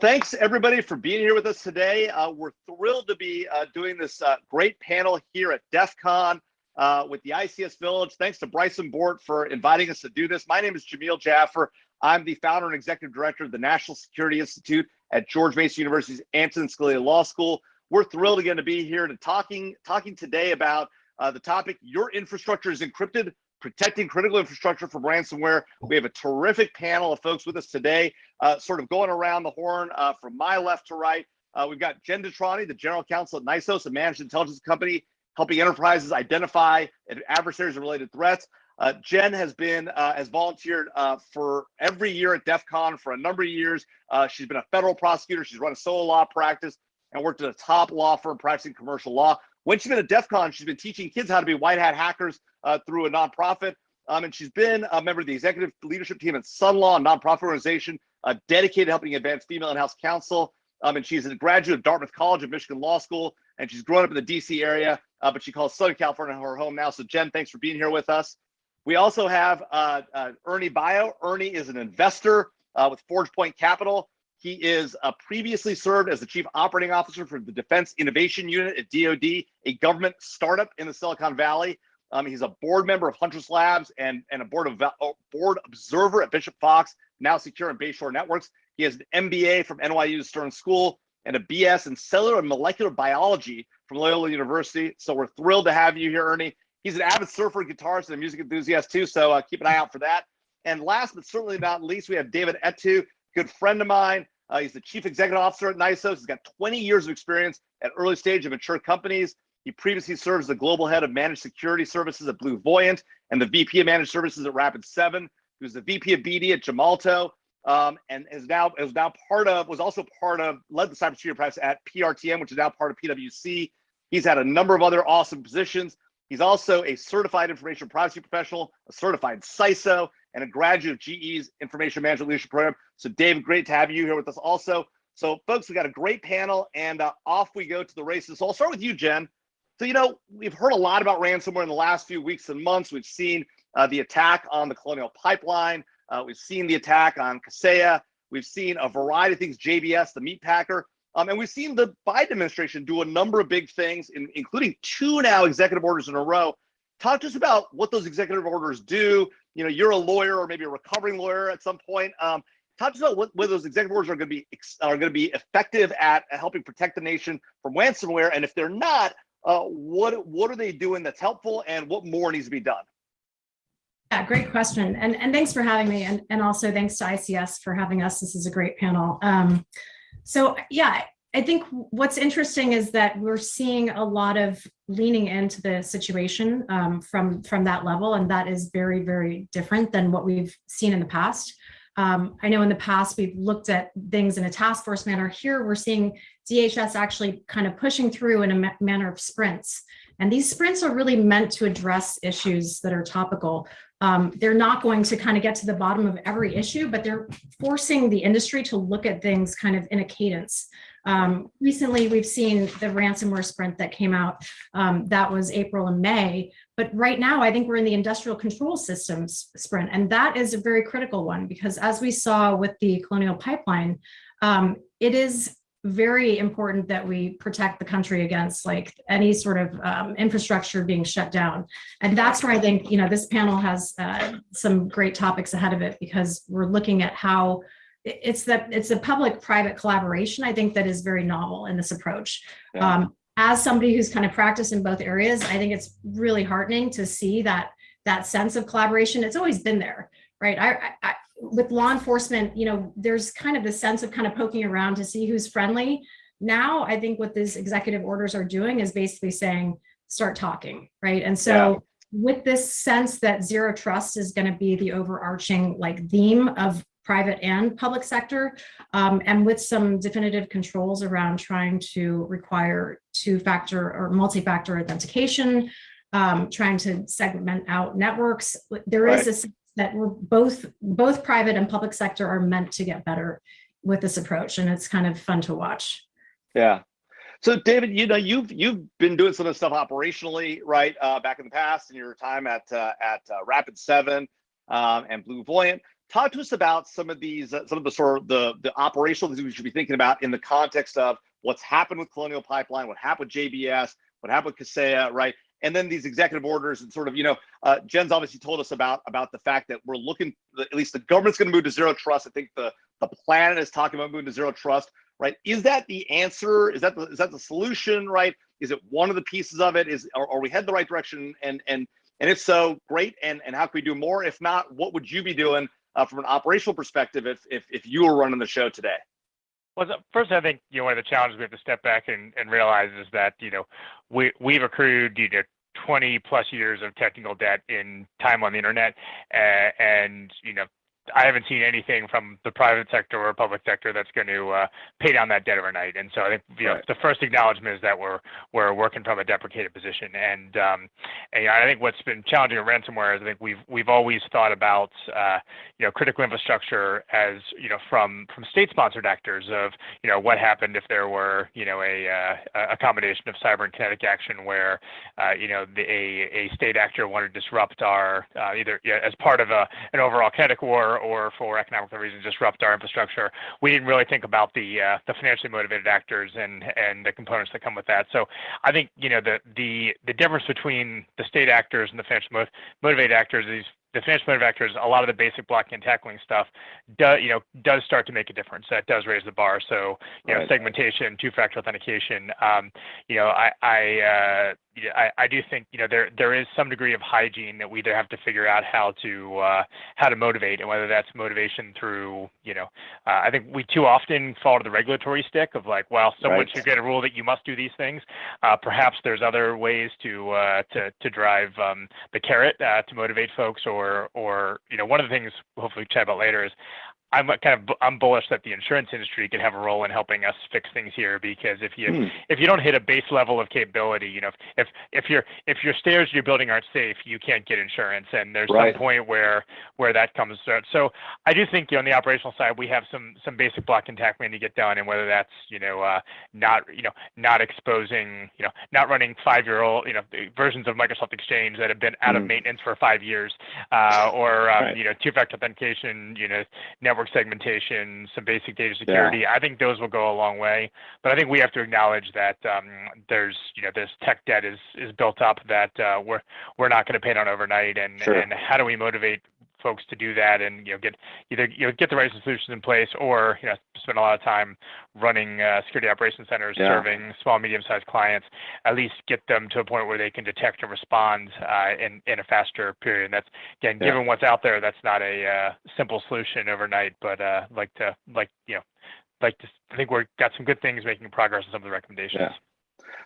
thanks everybody for being here with us today. Uh, we're thrilled to be uh, doing this uh, great panel here at DEF CON uh, with the ICS Village. Thanks to Bryson Bort for inviting us to do this. My name is Jamil Jaffer. I'm the founder and executive director of the National Security Institute at George Mason University's Antonin Scalia Law School. We're thrilled again to be here to talking talking today about uh, the topic, your infrastructure is encrypted, protecting critical infrastructure from ransomware. We have a terrific panel of folks with us today, uh, sort of going around the horn uh, from my left to right. Uh, we've got Jen DeTrani, the general counsel at NISOS, a managed intelligence company, helping enterprises identify adversaries and related threats. Uh, Jen has been uh, has volunteered uh, for every year at DEF CON for a number of years. she's been a federal prosecutor. She's run a solo law practice and worked at a top law firm practicing commercial law. When she's been at DEF CON, she's been teaching kids how to be white hat hackers uh, through a nonprofit. Um, and she's been a member of the executive leadership team at Sun Law, a nonprofit organization uh, dedicated to helping advance female in-house counsel. Um, and she's a graduate of Dartmouth College of Michigan Law School, and she's grown up in the DC area, uh, but she calls Southern California her home now. So Jen, thanks for being here with us. We also have uh, uh, Ernie Bio. Ernie is an investor uh, with Forge Point Capital. He is uh, previously served as the chief operating officer for the Defense Innovation Unit at DoD, a government startup in the Silicon Valley. Um, he's a board member of Huntress Labs and, and a board of oh, board observer at Bishop Fox, NowSecure in Bayshore Networks. He has an MBA from NYU Stern School and a BS in cellular and molecular biology from Loyola University. So we're thrilled to have you here, Ernie. He's an avid surfer, guitarist, and a music enthusiast too. So uh, keep an eye out for that. And last but certainly not least, we have David Etue, good friend of mine, uh, he's the chief executive officer at NISOS. He's got 20 years of experience at early stage of mature companies. He previously served as the global head of managed security services at BlueVoyant and the VP of managed services at Rapid7. He was the VP of BD at Gemalto um, and is now is now part of was also part of led the cybersecurity practice at PRTM, which is now part of PwC. He's had a number of other awesome positions. He's also a certified information privacy professional, a certified CISO, and a graduate of GE's Information Management Leadership Program. So, Dave, great to have you here with us also. So, folks, we got a great panel, and uh, off we go to the races. So, I'll start with you, Jen. So, you know, we've heard a lot about ransomware in the last few weeks and months. We've seen uh, the attack on the Colonial Pipeline. Uh, we've seen the attack on Kaseya. We've seen a variety of things, JBS, the meat packer. Um, and we've seen the Biden administration do a number of big things, in, including two now executive orders in a row. Talk to us about what those executive orders do, you know, you're a lawyer or maybe a recovering lawyer at some point. Um, talk to us about what, whether those executive orders are going to be are going to be effective at helping protect the nation from ransomware, and if they're not, uh, what what are they doing that's helpful, and what more needs to be done? Yeah, great question, and and thanks for having me, and and also thanks to ICS for having us. This is a great panel. Um, so yeah, I think what's interesting is that we're seeing a lot of leaning into the situation um, from, from that level, and that is very, very different than what we've seen in the past. Um, I know in the past we've looked at things in a task force manner. Here we're seeing DHS actually kind of pushing through in a ma manner of sprints. And these sprints are really meant to address issues that are topical. Um, they're not going to kind of get to the bottom of every issue, but they're forcing the industry to look at things kind of in a cadence. Um, recently, we've seen the ransomware sprint that came out. Um, that was April and May. But right now, I think we're in the industrial control systems sprint. And that is a very critical one because as we saw with the Colonial Pipeline, um, it is very important that we protect the country against like any sort of um, infrastructure being shut down. And that's where I think, you know, this panel has uh, some great topics ahead of it because we're looking at how it's that it's a public-private collaboration, I think that is very novel in this approach. Yeah. Um, as somebody who's kind of practiced in both areas, I think it's really heartening to see that that sense of collaboration. It's always been there, right? I, I, with law enforcement, you know, there's kind of the sense of kind of poking around to see who's friendly. Now, I think what these executive orders are doing is basically saying, start talking, right? And so yeah. with this sense that zero trust is going to be the overarching like theme of private and public sector, um, and with some definitive controls around trying to require two-factor or multi-factor authentication, um, trying to segment out networks. There right. is a sense that we're both both private and public sector are meant to get better with this approach, and it's kind of fun to watch. Yeah. So David, you know, you've you've been doing some of this stuff operationally, right? Uh, back in the past in your time at uh, at uh, Rapid7 um, and BlueVoyant talk to us about some of these, uh, some of the sort of the the operational things we should be thinking about in the context of what's happened with Colonial Pipeline, what happened with JBS, what happened with Kaseya, right? And then these executive orders and sort of, you know, uh, Jen's obviously told us about about the fact that we're looking, at least the government's going to move to zero trust. I think the the planet is talking about moving to zero trust, right? Is that the answer? Is that the is that the solution, right? Is it one of the pieces of it? Is are, are we head the right direction? And and and if so, great. And and how can we do more? If not, what would you be doing uh, from an operational perspective if if if you were running the show today? Well, first, I think you know one of the challenges we have to step back and, and realize is that you know we we've accrued you know 20 plus years of technical debt in time on the internet, uh, and you know I haven't seen anything from the private sector or public sector that's going to uh, pay down that debt overnight. And so I think you know Right. the first acknowledgement is that we're we're working from a deprecated position. And, um, and you know, I think what's been challenging in ransomware is I think we've we've always thought about uh, you know critical infrastructure as you know from from state-sponsored actors of you know what happened if there were you know a uh, a combination of cyber and kinetic action where uh, you know the, a a state actor wanted to disrupt our either as part of a an overall kinetic war or for economic reasons disrupt our infrastructure. We didn't really think about the uh, the financially motivated actors and and the components that come with that. So I think you know the the the difference between the state actors and the financially motivated actors is the financial motivated actors. A lot of the basic blocking and tackling stuff does you know does start to make a difference. That does raise the bar. So you know segmentation, two-factor authentication. Um, you know I I, uh, I I do think you know there there is some degree of hygiene that we either have to figure out how to uh, how to motivate and whether that's motivation through you know uh, I think we too often fall to the regulatory stick of like well someone should get a rule that you must do these things. Uh, perhaps there's other ways to uh, to to drive um, the carrot to motivate folks or or you know one of the things hopefully we chat about later is I'm kind of I'm bullish that the insurance industry could have a role in helping us fix things here because if you Hmm. if you don't hit a base level of capability, you know, if if if your if your stairs you're building aren't safe, you can't get insurance, and there's Right. some point where where that comes. So, so I do think you know, on the operational side we have some some basic block and tackling to get done, and whether that's you know uh, not you know not exposing you know not running five year old you know versions of Microsoft Exchange that have been out of Mm. maintenance for five years, uh, or um, Right. you know two factor authentication, you know network segmentation, some basic data security. I think those will go a long way. But I think we have to acknowledge that um, there's, you know, this tech debt is is built up that uh, we're we're not going to pay down overnight. And Sure. and how do we motivate folks to do that and you know get either you know get the right solutions in place or you know spend a lot of time running uh, security operations centers Yeah. serving small medium sized clients at least get them to a point where they can detect and respond uh, in in a faster period and that's again Yeah. given what's out there that's not a uh, simple solution overnight but uh, like to like you know like to I think we've got some good things making progress on some of the recommendations. Yeah.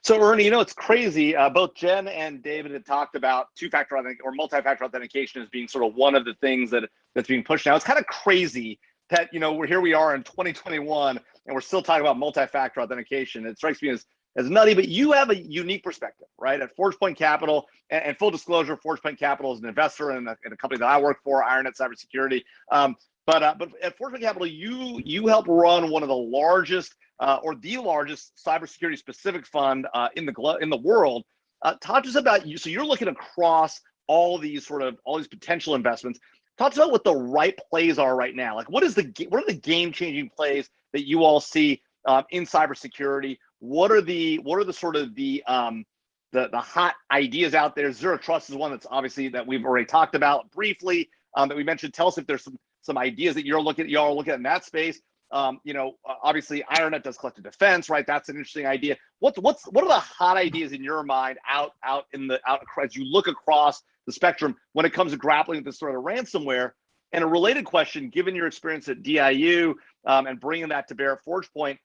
So Ernie, you know it's crazy. Uh, both Jen and David had talked about two-factor or multi-factor authentication as being sort of one of the things that that's being pushed now. It's kind of crazy that you know we're here we are in 2021 and we're still talking about multi-factor authentication. It strikes me as as nutty, but you have a unique perspective, right? At ForgePoint Capital, and, and full disclosure, ForgePoint Capital is an investor in a, in a company that I work for, IronNet Cybersecurity. Um, but uh, but at Point Capital, you you help run one of the largest uh, or the largest cybersecurity specific fund uh, in the in the world. Uh, talk to us about you. So you're looking across all these sort of all these potential investments. Talk to us about what the right plays are right now. Like what is the what are the game changing plays that you all see uh, in cybersecurity? What are the what are the sort of the um, the the hot ideas out there? Zero Trust is one that's obviously that we've already talked about briefly. Um, that we mentioned. Tell us if there's some some ideas that you're looking at, y'all looking at in that space um, you know, obviously IronNet does collective defense, right? That's an interesting idea. What's what's what are the hot ideas in your mind out out in the out as you look across the spectrum when it comes to grappling with this sort of ransomware? And a related question, given your experience at DIU um, and bringing that to bear at ForgePoint,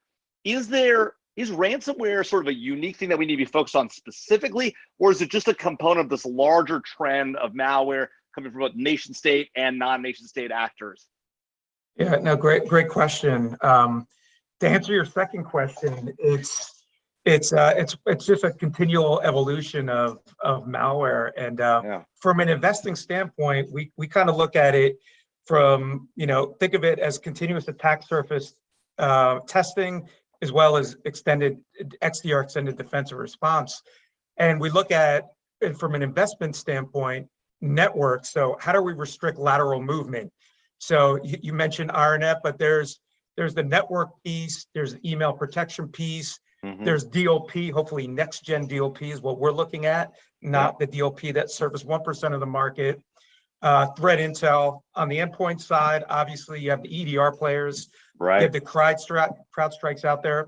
is there is ransomware sort of a unique thing that we need to be focused on specifically, or is it just a component of this larger trend of malware coming from both nation state and non-nation state actors? Yeah, no, great, great question. Um, to answer your second question, it's it's uh, it's it's just a continual evolution of of malware. And uh, Yeah. from an investing standpoint, we we kind of look at it from you know think of it as continuous attack surface uh, testing as well as extended XDR extended defensive response. And we look at it from an investment standpoint, network. So how do we restrict lateral movement? So you, you mentioned IronNet, but there's, there's the network piece, there's the email protection piece, Mhm. there's DOP, hopefully next gen DOP is what we're looking at, not the DOP that service one percent of the market. Uh, threat intel on the endpoint side, obviously you have the EDR players, right. you have the CrowdStrike, CrowdStrikes out there.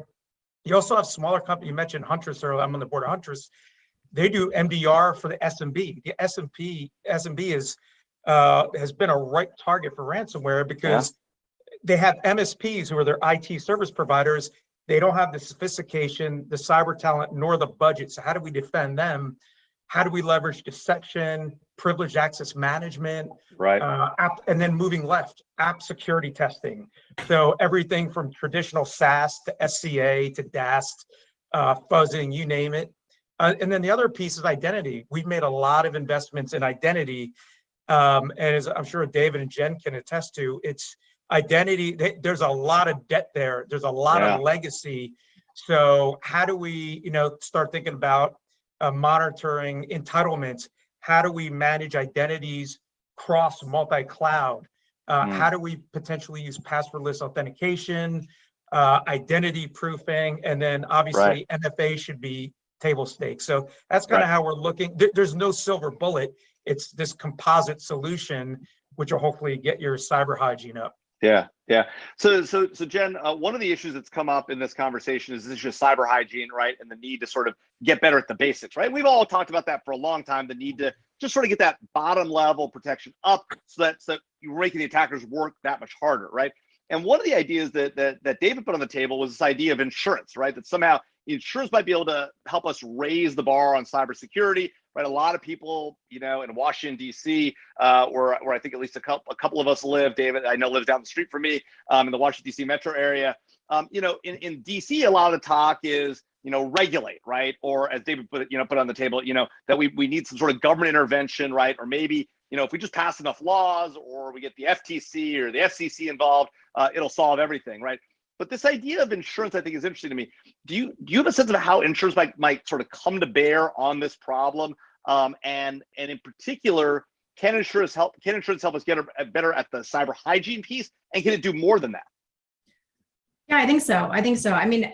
You also have smaller company, you mentioned Huntress earlier, I'm on the board of Huntress. They do MDR for the SMB. The SMB, SMB is, uh, has been a right target for ransomware because they have MSPs who are their IT service providers. They don't have the sophistication, the cyber talent, nor the budget. So how do we defend them? How do we leverage deception, privileged access management, Right. uh, app, and then moving left, app security testing. So everything from traditional SAST to SCA to DAST, uh, fuzzing, you name it. Uh, and then the other piece is identity. We've made a lot of investments in identity. Um, and as I'm sure David and Jen can attest to, it's identity, th- there's a lot of debt there. There's a lot Yeah. of legacy. So how do we, you know, start thinking about uh, monitoring entitlements? How do we manage identities cross multi-cloud? Uh, Mm. How do we potentially use passwordless authentication, uh, identity proofing, and then obviously MFA should be table stakes. So that's kind Right. of how we're looking. There- there's no silver bullet. It's this composite solution, which will hopefully get your cyber hygiene up. Yeah, yeah. So, so, so Jen, uh, one of the issues that's come up in this conversation is this just cyber hygiene, right? And the need to sort of get better at the basics, right? We've all talked about that for a long time. The need to just sort of get that bottom level protection up, so that so you're making the attackers work that much harder, right? And one of the ideas that that that David put on the table was this idea of insurance, right? That somehow insurance might be able to help us raise the bar on cybersecurity, right? A lot of people, you know, in Washington D.C., uh, where where I think at least a couple a couple of us live. David, I know lives down the street from me, um, in the Washington D.C. metro area. Um, you know, in in D.C., a lot of the talk is you know regulate, right? Or as David put it, you know, put on the table, you know, that we we need some sort of government intervention, right? Or maybe you know, if we just pass enough laws, or we get the FTC or the FCC involved, uh, it'll solve everything, right? But this idea of insurance, I think, is interesting to me. Do you do you have a sense of how insurance might might sort of come to bear on this problem? Um, and and in particular, can insurance help? Can insurance help us get better at the cyber hygiene piece? And can it do more than that? Yeah, I think so. I think so. I mean,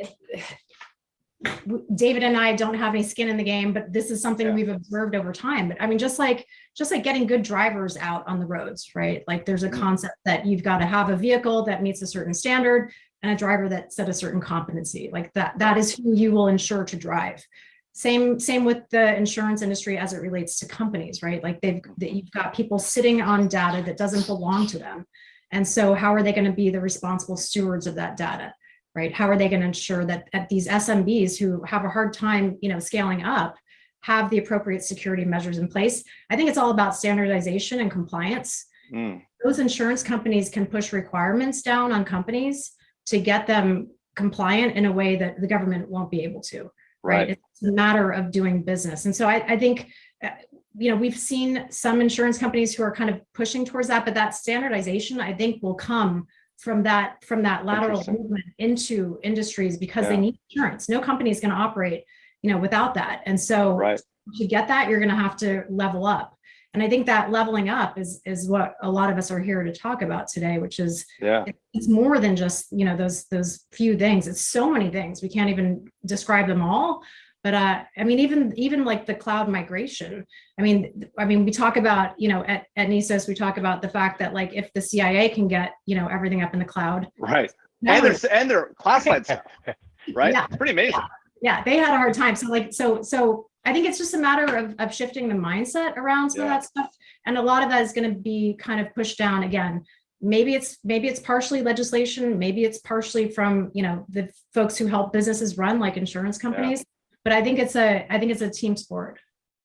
David and I don't have any skin in the game, but this is something Yeah. we've observed over time. But I mean, just like just like getting good drivers out on the roads, right? Like there's a Mhm. concept that you've got to have a vehicle that meets a certain standard and a driver that's at a certain competency. Like that that is who you will insure to drive. Same same with the insurance industry as it relates to companies, right? Like they've that you've got people sitting on data that doesn't belong to them. And so how are they going to be the responsible stewards of that data? right? How are they going to ensure that, that these SMBs who have a hard time, you know, scaling up have the appropriate security measures in place? I think it's all about standardization and compliance. Mm, Those insurance companies can push requirements down on companies to get them compliant in a way that the government won't be able to, right? right. It's a matter of doing business. And so I, I think, uh, you know, we've seen some insurance companies who are kind of pushing towards that, but that standardization, I think, will come from that from that lateral movement into industries because Yeah. they need insurance. No company is going to operate, you know, without that. And so Right. to get that, you're going to have to level up. And I think that leveling up is is what a lot of us are here to talk about today, which is Yeah. it's more than just you know those those few things. It's so many things we can't even describe them all. But uh, I mean, even even like the cloud migration. I mean, I mean, we talk about you know at at NISOS we talk about the fact that like if the CIA can get you know everything up in the cloud, Right. And their and their classified stuff. Right. Yeah. It's pretty amazing. yeah, they had a hard time. So like so so I think it's just a matter of of shifting the mindset around some Yeah. of that stuff, and a lot of that is going to be kind of pushed down again. Maybe it's maybe it's partially legislation, maybe it's partially from you know the folks who help businesses run like insurance companies. But I think it's a I think it's a team sport.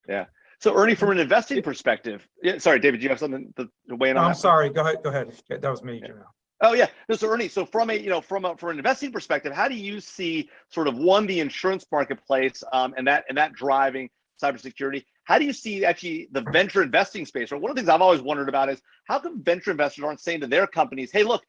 Yeah. So Ernie, from an investing perspective, yeah, sorry, David, do you have something to, to weigh in No, on? I'm that? sorry, go ahead, go ahead. That was me. Yeah. Oh yeah. No, so Ernie, so from a you know from a from an investing perspective, how do you see sort of one the insurance marketplace um, and that and that driving cybersecurity? How do you see actually the venture investing space? Or one of the things I've always wondered about is how come venture investors aren't saying to their companies, "Hey, look,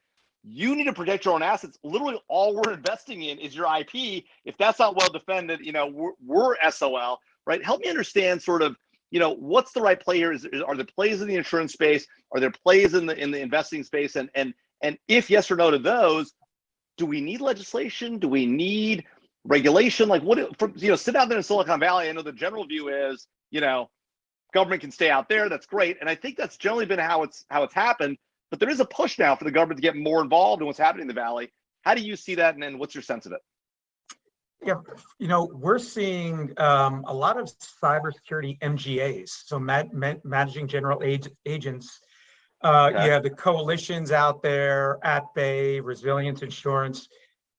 you need to protect your own assets. Literally, all we're investing in is your IP. If that's not well defended, you know we're, we're SOL, right? Help me understand sort of you know, what's the right play here? Is, is- are there plays in the insurance space? Are there plays in the in the investing space? And and and if yes or no to those, do we need legislation? Do we need regulation? Like what? For, you know, sit out there in Silicon Valley. I know the general view is, you know, government can stay out there. That's great, and I think that's generally been how it's how it's happened. But there is a push now for the government to get more involved in what's happening in the valley. How do you see that, and, then what's your sense of it? Yeah, you know, we're seeing um, a lot of cybersecurity MGAs, so ma- ma- managing general ag- agents. Uh, Okay. You have the coalitions out there, at Bay, Resilience Insurance,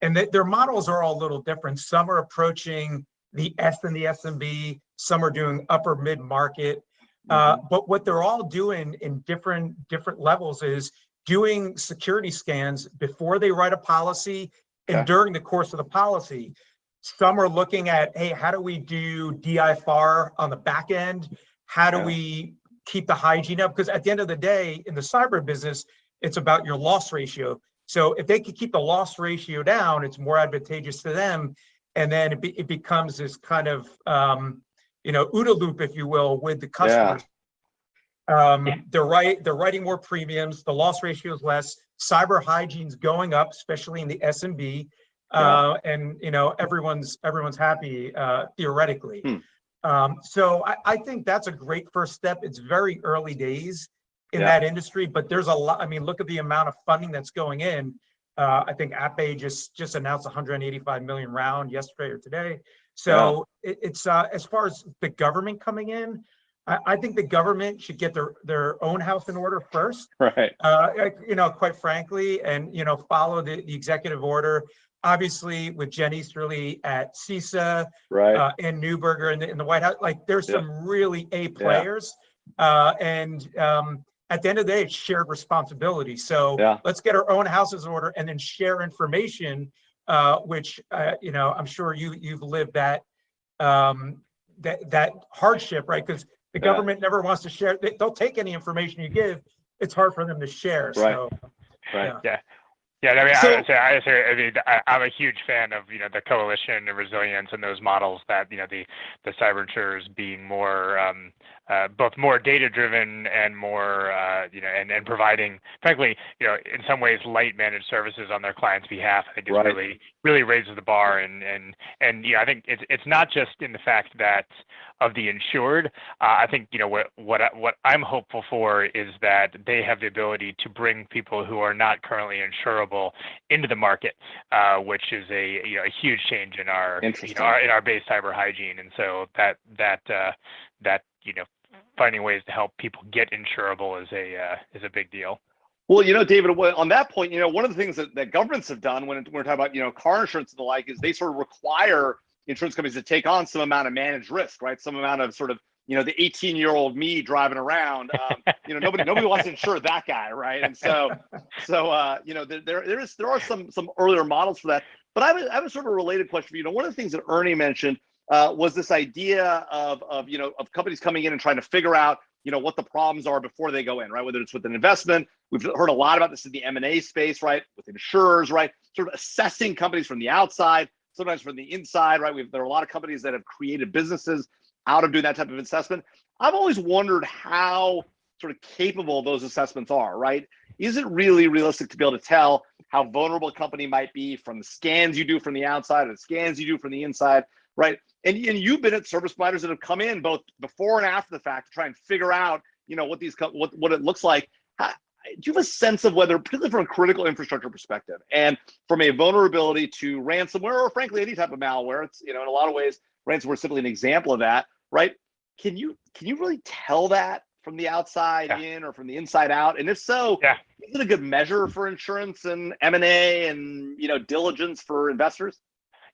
and th- their models are all a little different. Some are approaching the S and the SMB, some are doing upper mid market. Uh, but what they're all doing in different different levels is doing security scans before they write a policy and Okay. during the course of the policy. Some are looking at, hey, how do we do DFIR on the back end? How do Yeah. we keep the hygiene up? Because at the end of the day, in the cyber business, it's about your loss ratio. So if they could keep the loss ratio down, it's more advantageous to them. And then it, be, it becomes this kind of, um, you know, OODA loop, if you will, with the customers. yeah. Um, Yeah. they're right, they're writing more premiums, the loss ratio is less, cyber hygiene's going up, especially in the SMB. Uh, and, you know, everyone's, everyone's happy, uh, theoretically. Hmm. Um, so I, I think that's a great first step. It's very early days in Yeah. that industry, but there's a lot, I mean, look at the amount of funding that's going in. Uh, I think At-Bay just, just announced hundred and eighty-five million round yesterday or today. So it, it's, uh, as far as the government coming in, I, I think the government should get their, their own house in order first Right. uh, you know, quite frankly, and, you know, follow the, the executive order. Obviously, with Jen Easterly at CISA, Right. uh, and Neuberger in the, in the White House, like, there's Yeah. some really A players. Uh, and, um, at the end of the day, it's shared responsibility. So Yeah. let's get our own houses in order and then share information, uh, which, uh, you know, I'm sure you, you've lived that, um, that, that hardship, right? Because the Yeah. government never wants to share, they, they'll take any information you give. It's hard for them to share, Right. so. Right. yeah. Yeah, I mean, So- I, would say, I, say, I mean, I, I'm a huge fan of you know the coalition and resilience and those models that you know the the cyber insurers being more um, both more data driven and more uh, you know and, and providing frankly you know in some ways light managed services on their clients' behalf. I think it really really raises the bar and and and you know I think it's it's not just in the fact that of the insured. Uh, I think you know what what I, what I'm hopeful for is that they have the ability to bring people who are not currently insurable into the market, uh, which is a you know a huge change in our you Interesting. know our, in our base cyber hygiene. And so that that uh, that you know finding ways to help people get insurable is a uh, is a big deal. Well, you know, David, on that point, you know, one of the things that, that governments have done when we're talking about, you know, car insurance and the like is they sort of require insurance companies to take on some amount of managed risk, right? Some amount of sort of, you know, the 18 year old me driving around. Um, you know, nobody nobody wants to insure that guy, right? And so, so uh, you know, there there is there are some some earlier models for that. But I have a, I have a sort of related question for you. You know, one of the things that Ernie mentioned uh, was this idea of of you know of companies coming in and trying to figure out you know what the problems are before they go in, right? Whether it's with an investment, we've heard a lot about this in the M and A space, right? With insurers, right? Sort of assessing companies from the outside, sometimes from the inside, right? We've there are a lot of companies that have created businesses out of doing that type of assessment. I've always wondered how sort of capable those assessments are, right? Is it really realistic to be able to tell how vulnerable a company might be from the scans you do from the outside or the scans you do from the inside, right? And, and you've been at service providers that have come in both before and after the fact to try and figure out, you know, what these what what it looks like. How, do you have a sense of whether, particularly from a critical infrastructure perspective, and from a vulnerability to ransomware or frankly any type of malware? It's you know in a lot of ways ransomware is simply an example of that, right? Can you can you really tell that from the outside Yeah. in or from the inside out? And if so, Yeah. is it a good measure for insurance and M and A and you know diligence for investors?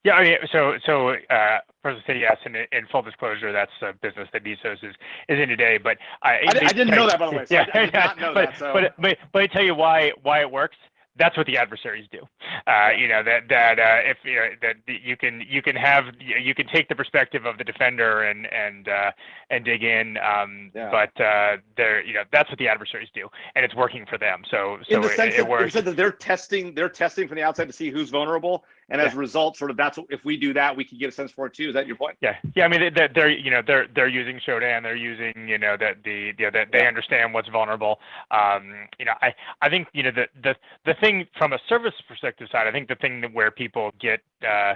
Yeah, I mean, so so uh, first to say yes, and in, full disclosure, that's a business that Nisos is is in today. But I, I, di- I didn't know that by the way. So yeah, I, I did not know but, that. So but but but I tell you why why it works. That's what the adversaries do. Uh, you know that that uh, if you know that you can you can have you can take the perspective of the defender and and uh, and dig in. Um, Yeah. But uh, they're you know that's what the adversaries do, and it's working for them. So so in the it, sense it that, works. that they're testing, they're testing from the outside to see who's vulnerable, And as a result, sort of that's what, if we do that, we can get a sense for it too. Is that your point? Yeah, yeah. I mean, they- they're, they're you know they're they're using Shodan. They're using you know that the you know that they Yeah. understand what's vulnerable. Um, you know, I I think you know the the the thing from a service perspective side. I think the thing that where people get uh,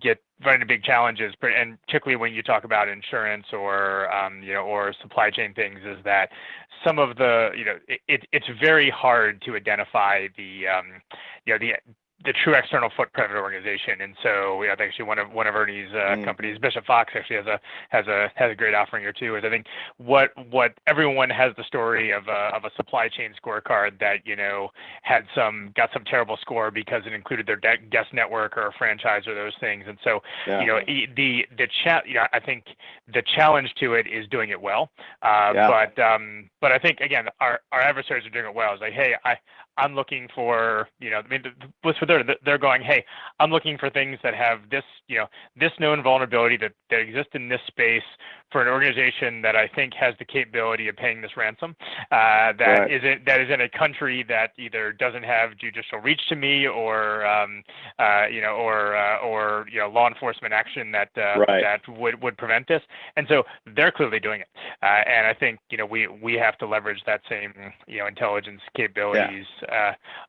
get run into big challenges, and particularly when you talk about insurance or um, you know or supply chain things, is that some of the you know it, it it's very hard to identify the um, you know the the true external footprint of an organization. And so, know, I think actually one of one of Ernie's uh, Mm. companies, Bishop Fox, actually has a has a has a great offering here too. Is I think what what everyone has the story of a of a supply chain scorecard that you know had some got some terrible score because it included their de- guest network or a franchise or those things. And so, Yeah. you know, the the chat, you know, I think the challenge to it is doing it well. Uh, Yeah. But um, but I think again, our our adversaries are doing it well. It's like, hey, I I'm looking for, you know, I mean, the- the- what's for they're they're going, hey, I'm looking for things that have this, you know, this known vulnerability that that exists in this space for an organization that I think has the capability of paying this ransom. Uh, that Right. is in, that is in a country that either doesn't have judicial reach to me or, um, uh, you know, or uh, or you know, law enforcement action that uh, Right. that would would prevent this. And so they're clearly doing it. Uh, and I think you know we we have to leverage that same you know intelligence capabilities uh,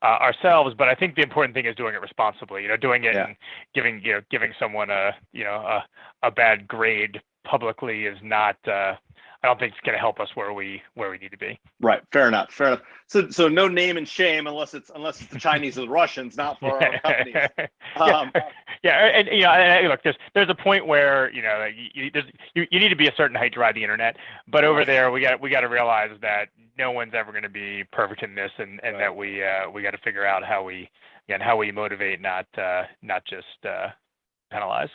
ourselves. But I think the important thing is doing it responsibly. You know, doing it Yeah. and giving you know giving someone a you know a, a bad grade publicly is not. Uh, I don't think it's going to help us where we where we need to be. Right. Fair enough. Fair enough. So, so no name and shame unless it's unless it's the Chinese or the Russians, not for our companies. Um, yeah, yeah, and, and, you know, and, and look, there's there's a point where you know you you, there's, you you need to be a certain height to ride the internet, but over there we got we got to realize that no one's ever going to be perfect in this, and and Right. that we uh, we got to figure out how we again how we motivate, not uh, not just uh, penalize.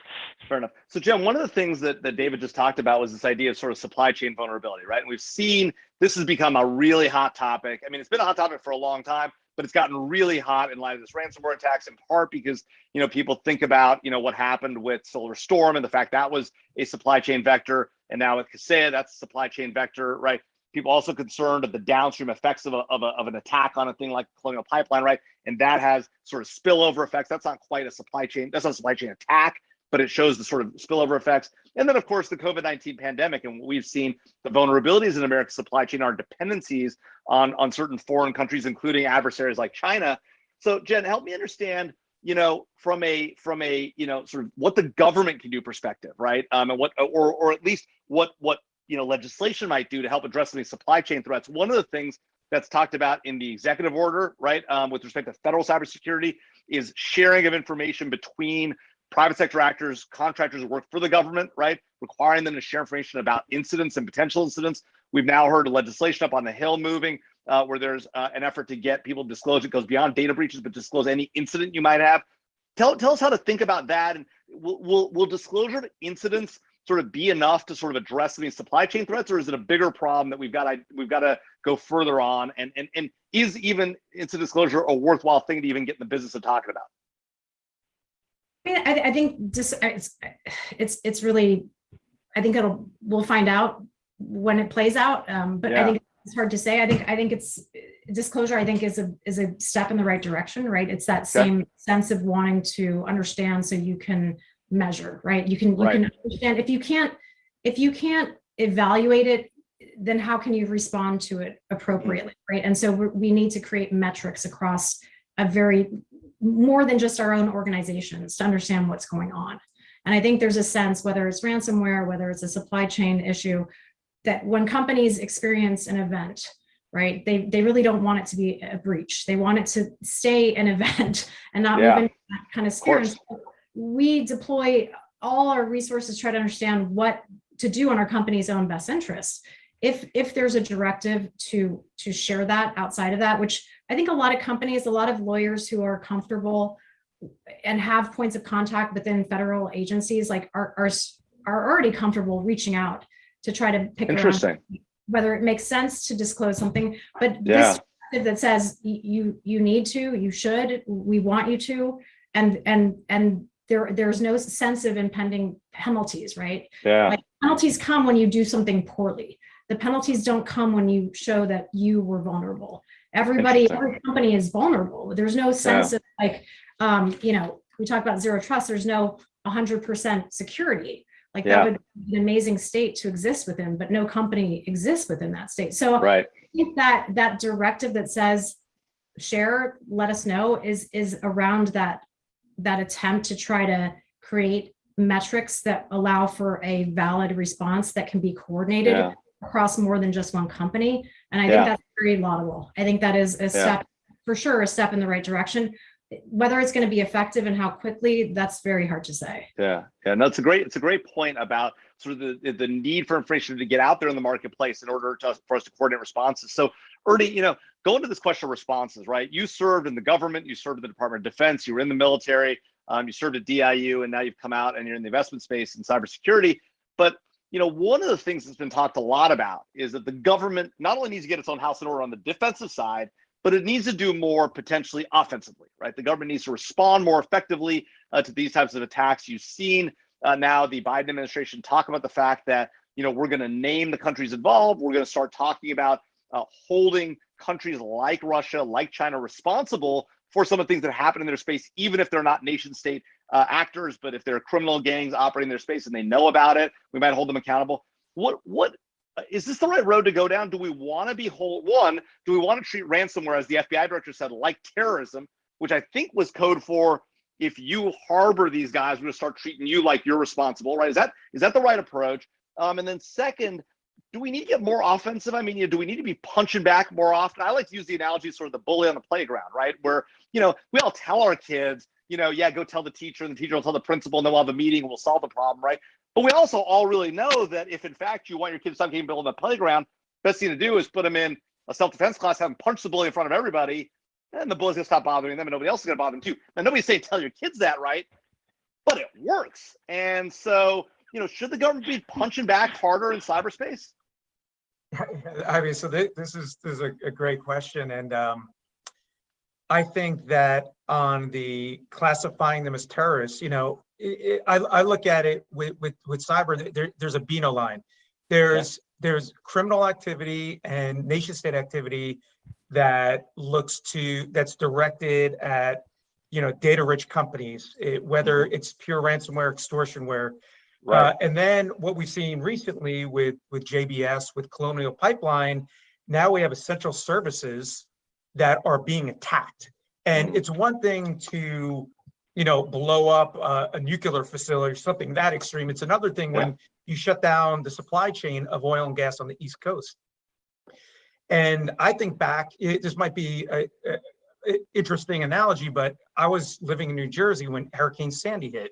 Fair enough. So, Jim, one of the things that, that David just talked about was this idea of sort of supply chain vulnerability, right? And we've seen this has become a really hot topic. I mean, it's been a hot topic for a long time, but it's gotten really hot in light of this ransomware attacks, in part because you know people think about you know what happened with Solar Storm and the fact that was a supply chain vector, and now with Kaseya, that's a supply chain vector, right? People also concerned of the downstream effects of, a, of, a, of an attack on a thing like Colonial Pipeline, right? And that has sort of spillover effects. That's not quite a supply chain. That's not a supply chain attack, but it shows the sort of spillover effects. And then, of course, the COVID 19 pandemic. And we've seen the vulnerabilities in America's supply chain our dependencies on, on certain foreign countries, including adversaries like China. So, Jen, help me understand you know from a from a you know sort of what the government can do perspective right um and what or or at least what what you know legislation might do to help address any supply chain threats one of the things that's talked about in the executive order right um, with respect to federal cybersecurity is sharing of information between private sector actors contractors who work for the government right requiring them to share information about incidents and potential incidents. We've now heard legislation up on the hill moving uh, where there's uh, an effort to get people to disclose it goes beyond data breaches but disclose any incident you might have. Tell tell us how to think about that and will will, will disclosure of incidents sort of be enough to sort of address these supply chain threats or is it a bigger problem that we've got to we've got to go further on and and and is even incident disclosure a worthwhile thing to even get in the business of talking about I mean, I, I think just it's it's it's really, I think it'll we'll find out when it plays out. Um, but Yeah. I think it's hard to say. I think I think it's disclosure. I think is a is a step in the right direction. Right. It's that same sense of wanting to understand so you can measure. Right. You can you Right. can understand if you can't if you can't evaluate it then how can you respond to it appropriately mm. right and so we're, we need to create metrics across a very more than just our own organizations to understand what's going on and i think there's a sense whether it's ransomware whether it's a supply chain issue that when companies experience an event right they they really don't want it to be a breach they want it to stay an event and not Yeah. move into that kind of sphere so we deploy all our resources to try to understand what to do in our company's own best interest. If if there's a directive to to share that outside of that which i think a lot of companies a lot of lawyers who are comfortable and have points of contact within federal agencies like are are, are already comfortable reaching out to try to pick interesting. whether it makes sense to disclose something. But Yeah. this directive that says you you need to you should we want you to and and and there there's no sense of impending penalties right yeah like penalties come when you do something poorly. The penalties don't come when you show that you were vulnerable. Everybody, every company is vulnerable. There's no sense of like, um, you know, we talk about zero trust, there's no 100% security. Like Yeah. that would be an amazing state to exist within, but no company exists within that state. So Right. I think that that directive that says share, let us know is is around that that attempt to try to create metrics that allow for a valid response that can be coordinated Yeah. across more than just one company. And I Yeah. think that's very laudable. I think that is a step, for sure, a step in the right direction. Whether it's going to be effective and how quickly, that's very hard to say. Yeah, yeah, no, it's a great, it's a great point about sort of the the need for information to get out there in the marketplace in order to for us to coordinate responses. So, Ernie, you know, going to this question of responses, right? You served in the government, you served in the Department of Defense, you were in the military, um, you served at DIU, and now you've come out and you're in the investment space in cybersecurity. But you know, one of the things that's been talked a lot about is that the government not only needs to get its own house in order on the defensive side, but it needs to do more potentially offensively, right? The government needs to respond more effectively uh, to these types of attacks. You've seen uh, now the Biden administration talk about the fact that you know we're going to name the countries involved. We're going to start talking about uh, holding countries like Russia, like China, responsible for some of the things that happen in their space, even if they're not nation state uh, actors, but if they're criminal gangs operating their space and they know about it, we might hold them accountable. What what uh, this the right road to go down? Do we want to be whole? One, do we want to treat ransomware, as the FBI director said, like terrorism, which I think was code for if you harbor these guys, we're going to start treating you like you're responsible, right? Is that is that the right approach? Um, and then second, do we need to get more offensive? I mean, you know, do we need to be punching back more often? I like to use the analogy sort of the bully on the playground, right? Where you know we all tell our kids, you know, yeah, go tell the teacher, and the teacher will tell the principal, and then we'll have a meeting, and we'll solve the problem, right? But we also all really know that if in fact you want your kids to stop getting bullied on the playground, best thing to do is put them in a self-defense class, have them punch the bully in front of everybody, and the bully's gonna stop bothering them, and nobody else is gonna bother them too. Now nobody's saying tell your kids that, right? But it works. And so, you know, should the government be punching back harder in cyberspace? I mean, so thi- this is, this is a, a great question and, um, I think that on the classifying them as terrorists, you know, i i I, I look at it with, with, with cyber, there, there's a Beano line. There's, there's criminal activity and nation state activity that looks to, that's directed at, you know, data rich companies, eh, whether it's pure ransomware, extortionware, uh, and then what we've seen recently with, with JBS, with Colonial Pipeline, now we have essential services that are being attacked. And Mhm. it's one thing to, you know, blow up a, a nuclear facility or something that extreme. It's another thing when you shut down the supply chain of oil and gas on the East Coast. And I think back, it, this might be a, a- a interesting analogy, but I was living in New Jersey when Hurricane Sandy hit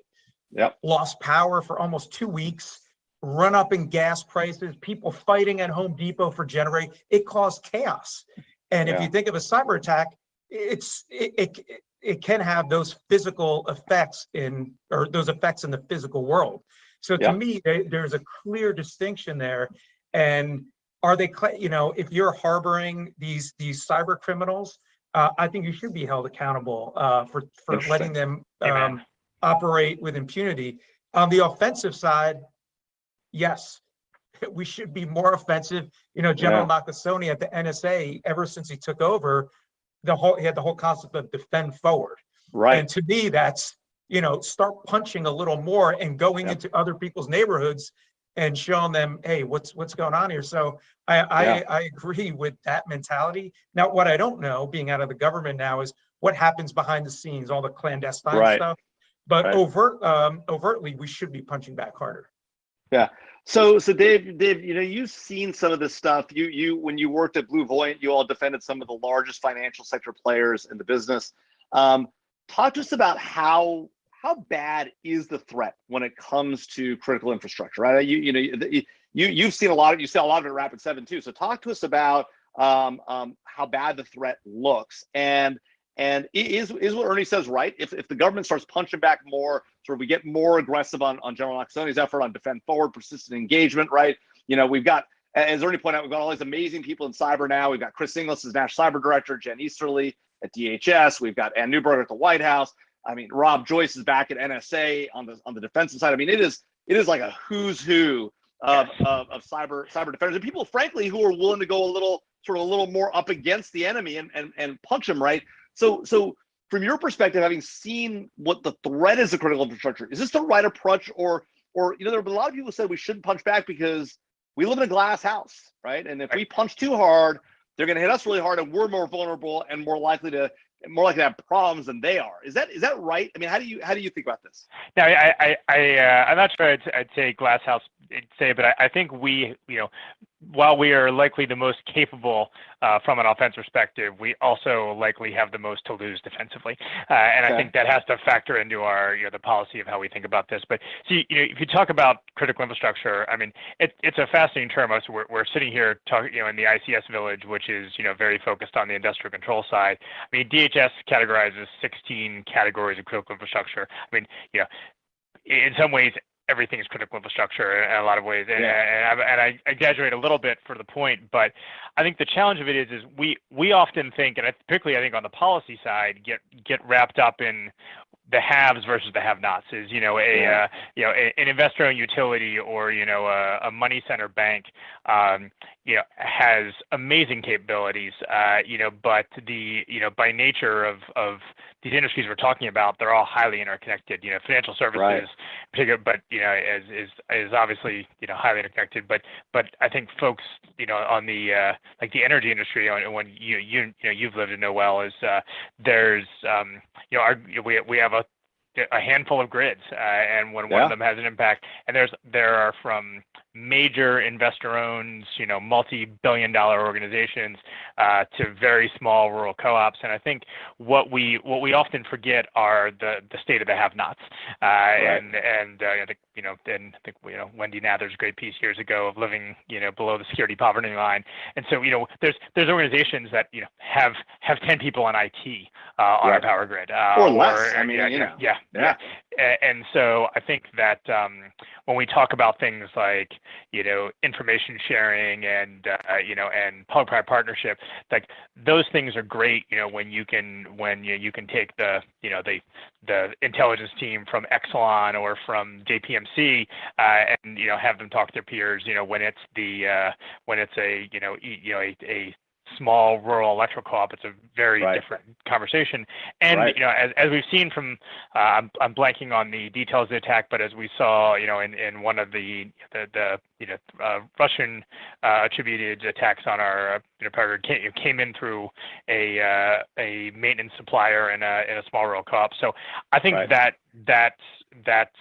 lost power for almost two weeks, run up in gas prices, people fighting at Home Depot for generating, it caused chaos. And if you think of a cyber attack, it's, it, it, it can have those physical effects in, or those effects in the physical world. So Yeah. to me, there- there's a clear distinction there. And are they, you know, if you're harboring these, these cyber criminals, uh, I think you should be held accountable, uh, for, for letting them, um, operate with impunity. On the offensive side, yes, we should be more offensive. You know, General Nakasone at the NSA, ever since he took over, the whole, he had the whole concept of defend forward. Right. And to me, that's, you know, start punching a little more and going Yeah. into other people's neighborhoods and showing them, hey, what's, what's going on here? So I, I, Yeah. I agree with that mentality. Now, what I don't know, being out of the government now, is what happens behind the scenes, all the clandestine Right. stuff. But Right. overt, um, overtly, we should be punching back harder. Yeah. So, so Dave, Dave, you know, you've seen some of this stuff. You, you, when you worked at BlueVoyant, you all defended some of the largest financial sector players in the business. Um, talk to us about how how bad is the threat when it comes to critical infrastructure, right? You, you know, you, you you've seen a lot of you see a lot of it at Rapid7 too. So, talk to us about um, um, how bad the threat looks and and is is what Ernie says right? If if the government starts punching back more, sort of we get more aggressive on on General Nakasone's effort on defend forward, persistent engagement, right? You know, we've got as Ernie pointed out, we've got all these amazing people in cyber now. We've got Chris Inglis as National Cyber Director, Jen Easterly at DHS. We've got Anne Neuberger at the White House. I mean, Rob Joyce is back at NSA on the on the defensive side. I mean, it is it is like a who's who of, of, of cyber cyber defenders and people, frankly, who are willing to go a little sort of a little more up against the enemy and and, and punch them right. So so from your perspective, having seen what the threat is of critical infrastructure, is this the right approach, or or you know, there have been a lot of people who said we shouldn't punch back because we live in a glass house, right? And if we punch too hard, they're going to hit us really hard, and we're more vulnerable and more likely to more likely to have problems than they are. Is that is that right? I mean, how do you how do you think about this? Now, I, I, I, uh, I'm not sure I'd, I'd say glass house, say, but I, I think we, you know, while we are likely the most capable uh, from an offense perspective, we also likely have the most to lose defensively, uh, and Okay. I think that has to factor into our, you know, the policy of how we think about this. But see, you know, if you talk about critical infrastructure, I mean, it, it's a fascinating term. Us, we're, we're sitting here talking, you know, in the ICS village, which is, you know, very focused on the industrial control side. I mean, DHS categorizes 16 categories of critical infrastructure. I mean, you know, in some ways, everything is critical infrastructure in a lot of ways. And, Yeah. and, I, and I exaggerate a little bit for the point, but I think the challenge of it is, is we, we often think, and I- particularly I think on the policy side, get, get wrapped up in the haves versus the have-nots is, you know, a, Yeah. uh, you know, a- an investor-owned utility or, you know, a, a money center bank, um, you know, has amazing capabilities, uh, you know, but the, you know, by nature of, of these industries we're talking about, they're all highly interconnected, you know, financial services, Right. particular, but, you know, is, is, is obviously, you know, highly interconnected, but, but I think folks, you know, on the, uh, like the energy industry, and when you, you, you know, you've lived to know well is, uh, there's, um, you know, our, we, we have a, a handful of grids, uh, and when one Yeah. of them has an impact, and there's there are from major investor-owned, you know, multi-billion-dollar organizations uh, to very small rural co-ops, and I think what we what we often forget are the the state of the have-nots, uh, and and uh, I think you know, and I think you know Wendy Nather's great piece years ago of living you know below the security poverty line, and so you know there's there's organizations that you know have have 10 people on IT uh, on Right. our power grid Or less. I mean, you know. yeah, Yeah. And so I think that um, when we talk about things like you know information sharing and uh, you know and public-private partnership, like those things are great. You know when you can when you, you can take the you know the the intelligence team from Exelon or from JPMC uh, and you know have them talk to their peers. You know when it's the uh, when it's a you know you know a, a small rural electrical co-op, it's a very Right. different conversation. And Right. you know, as, as we've seen from, uh, I'm, I'm blanking on the details of the attack, but as we saw, you know, in, in one of the the, the you know uh, Russian uh, attributed attacks on our you know power came, came in through a a maintenance supplier in a in a small rural co-op. So I think Right. that that that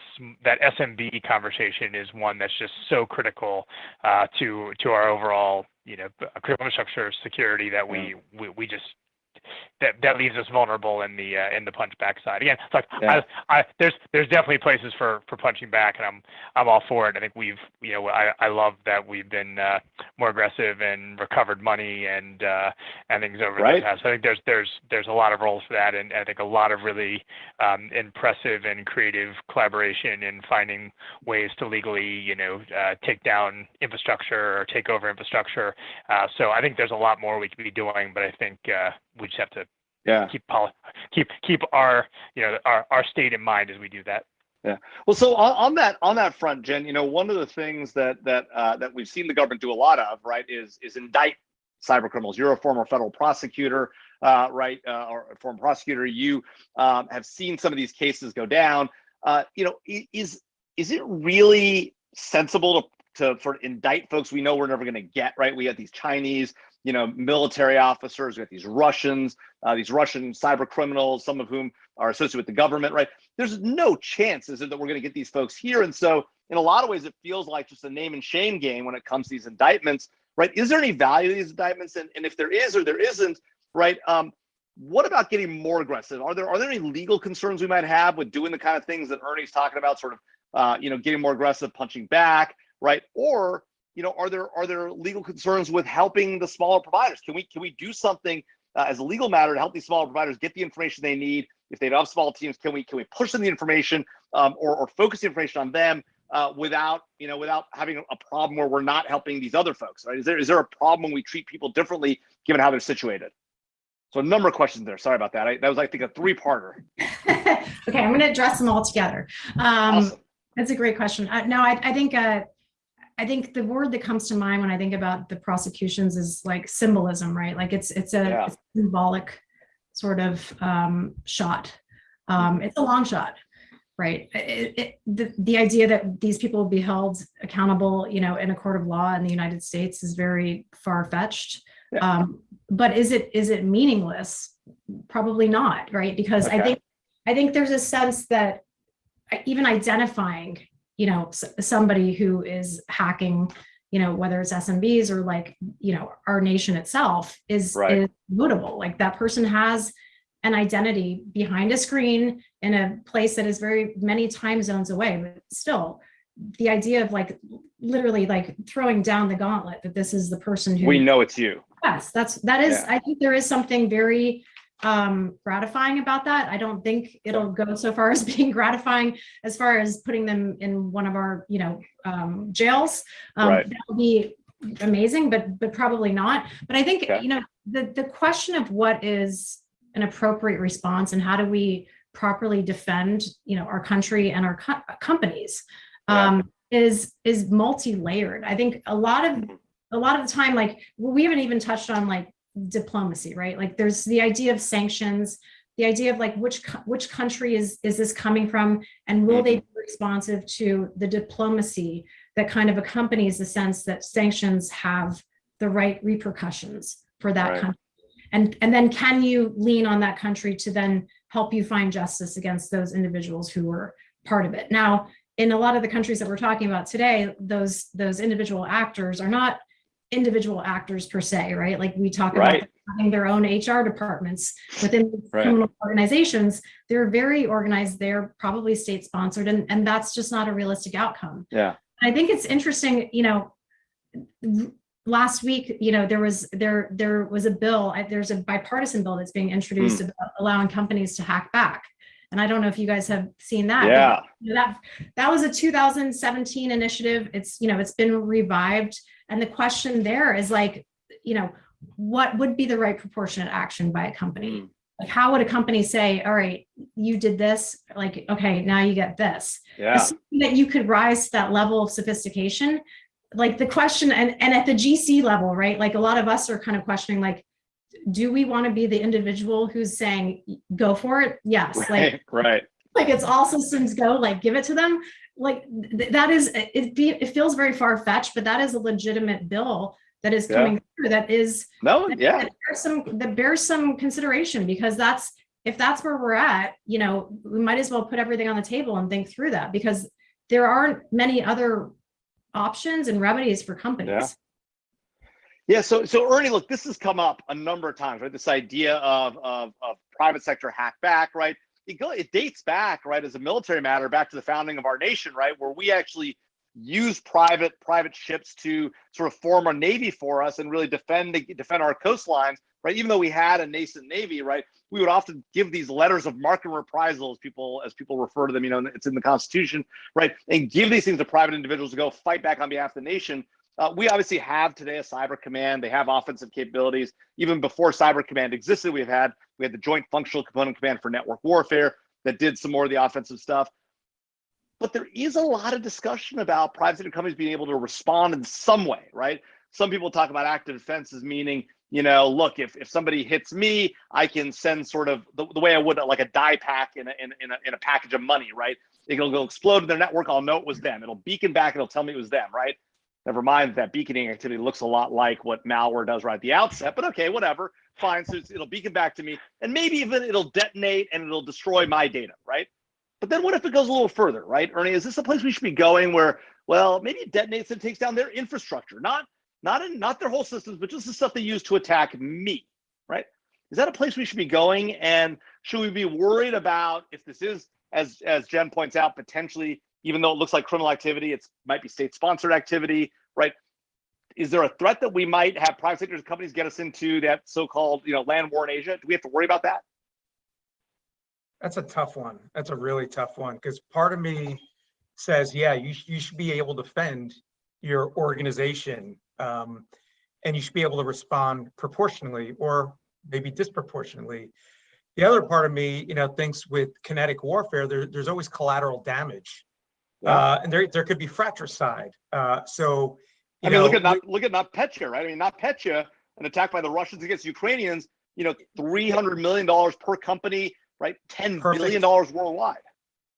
that SMB conversation is one that's just so critical uh, to to our overall you know critical infrastructure security that we we, we just that that leaves us vulnerable in the uh, in the punch back side. Again, it's like Yeah. I, I there's there's definitely places for for punching back, and I'm I'm all for it. I think we've you know I I love that we've been uh, more aggressive and recovered money and uh, and things over Right. the past. I think there's there's there's a lot of roles for that, and I think a lot of really um, impressive and creative collaboration in finding ways to legally you know uh, take down infrastructure or take over infrastructure. Uh, so I think there's a lot more we could be doing, but I think uh, we just have to Yeah. keep keep keep our you know our our state in mind as we do that. Yeah. Well, so on, on that on that front, Jen, you know, one of the things that that uh, that we've seen the government do a lot of, right, is is indict cyber criminals. You're a former federal prosecutor, uh, right, uh, or former prosecutor. You um, have seen some of these cases go down. Uh, you know, is is it really sensible to to for indict folks we know we're never going to get right? We have these Chinese, you know, military officers. We have these Russians, uh, these Russian cyber criminals, some of whom are associated with the government, right? there's no chance is that we're going to get these folks here and so in a lot of ways it feels like just a name and shame game when it comes to these indictments right is there any value to these indictments and, and if there is or there isn't right um what about getting more aggressive are there are there any legal concerns we might have with doing the kind of things that ernie's talking about sort of uh you know getting more aggressive punching back right or you know are there are there legal concerns with helping the smaller providers can we can we do something uh, as a legal matter to help these smaller providers get the information they need if they have small teams, can we can we push them the information um, or, or focus the information on them uh, without you know without having a problem where we're not helping these other folks? Right? Is there is there a problem when we treat people differently given how they're situated? So a number of questions there. Sorry about that. I, that was I think a three parter. okay, I'm going to address them all together. Um, awesome. That's a great question. Uh, no, I, I think uh, I think the word that comes to mind when I think about the prosecutions is like symbolism, right? Like it's it's a Yeah. symbolic sort of um, shot. Um, it's a long shot, right? It, it, the, the idea that these people will be held accountable, you know, in a court of law in the United States is very far fetched. Yeah. Um, but is it is it meaningless? Probably not, right? Because I think I think there's a sense that even identifying, you know, somebody who is hacking, you know, whether it's SMBs or like, you know, our nation itself is, Right. is notable. Like that person has an identity behind a screen in a place that is very many time zones away, but still the idea of like literally like throwing down the gauntlet that this is the person who We know it's you. Yes, that's, that is, Yeah. I think there is something very um gratifying about that. I don't think it'll go so far as being gratifying as far as putting them in one of our, you know, um jails. Um, Right. That'll be amazing, but but probably not. But I think, Okay. you know, the the question of what is an appropriate response and how do we properly defend, you know, our country and our co- companies Yeah. um is is multi-layered. I think a lot of a lot of the time, like well, we haven't even touched on like diplomacy, right? Like there's the idea of sanctions, the idea of like which which country is is this coming from, and will they be responsive to the diplomacy that kind of accompanies the sense that sanctions have the right repercussions for that Right. country, and and then can you lean on that country to then help you find justice against those individuals who were part of it? Now, in a lot of the countries that we're talking about today, those those individual actors are not individual actors per se, right? Like we talk about Right. them having their own HR departments within Right. criminal organizations. They're very organized. They're probably state sponsored, and and that's just not a realistic outcome. Yeah. I think it's interesting, you know, last week, you know, there was there there was a bill, there's a bipartisan bill that's being introduced Hmm. about allowing companies to hack back. And I don't know if you guys have seen that. Yeah. That that was a 2017 initiative. It's, you know, it's been revived. And the question there is like, you know, what would be the right proportionate action by a company? Mm. Like, how would a company say, all right, you did this, like, okay, now you get this? Yeah. that you could rise to that level of sophistication like the question and and at the gc level right like a lot of us are kind of questioning like do we want to be the individual who's saying go for it yes like Right. Right. like it's all systems go like give it to them like th- that is it be, it feels very far-fetched but that is a legitimate bill that is Yeah. coming through that is No. that- Yeah. that bears some that bears some consideration because that's if that's where we're at you know we might as well put everything on the table and think through that because there aren't many other options and remedies for companies yeah. Yeah, so so Ernie, look, this has come up a number of times, right? This idea of of, of private sector hack back, right? It go it dates back, right, as a military matter, back to the founding of our nation, right, where we actually use private private ships to sort of form a navy for us and really defend defend our coastlines, right? Even though we had a nascent navy, right, we would often give these letters of marque and reprisal, as people as people refer to them. You know, it's in the Constitution, right, and give these things to private individuals to go fight back on behalf of the nation. Uh, we obviously have today a cyber command. They have offensive capabilities. Even before cyber command existed, we've had we had the joint functional component command for network warfare that did some more of the offensive stuff. But there is a lot of discussion about private sector companies being able to respond in some way, right? Some people talk about active defense as meaning, you know, look, if, if somebody hits me, I can send sort of the, the way I would like a die pack in a, in, in, a, in a package of money, right? It'll go explode in their network. I'll know it was them. It'll beacon back. It'll tell me it was them, right? Never mind that beaconing activity looks a lot like what malware does right at the outset, but okay, whatever, fine. So it'll beacon back to me, and maybe even it'll detonate and it'll destroy my data, right? But then what if it goes a little further, right, Ernie? Is this a place we should be going where, well, maybe it detonates and takes down their infrastructure, not not in not their whole systems, but just the stuff they use to attack me, right? Is that a place we should be going? And should we be worried about if this is, as as Jen points out, potentially even though it looks like criminal activity, it might be state-sponsored activity, right? Is there a threat that we might have private sector companies get us into that so-called, you know, land war in Asia? Do we have to worry about that? That's a tough one. That's a really tough one because part of me says, yeah, you, you should be able to defend your organization. Um, and you should be able to respond proportionally or maybe disproportionately. The other part of me, you know, thinks with kinetic warfare, there, there's always collateral damage. Uh, and there, there could be fratricide. Uh, so, I you mean, know, look at not look at NotPetya, right? I mean, NotPetya, an attack by the Russians against Ukrainians, you know, three hundred million dollars per company, right? Ten Perfect. billion dollars worldwide.